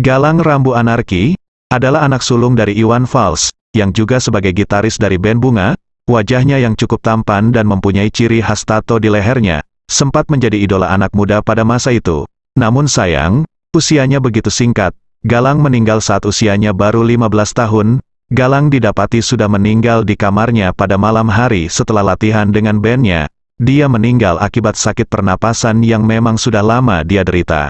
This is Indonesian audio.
Galang Rambu Anarki, adalah anak sulung dari Iwan Fals, yang juga sebagai gitaris dari band Bunga, wajahnya yang cukup tampan dan mempunyai ciri khas tato di lehernya, sempat menjadi idola anak muda pada masa itu. Namun sayang, usianya begitu singkat, Galang meninggal saat usianya baru 15 tahun, Galang didapati sudah meninggal di kamarnya pada malam hari setelah latihan dengan bandnya, dia meninggal akibat sakit pernapasan yang memang sudah lama dia derita.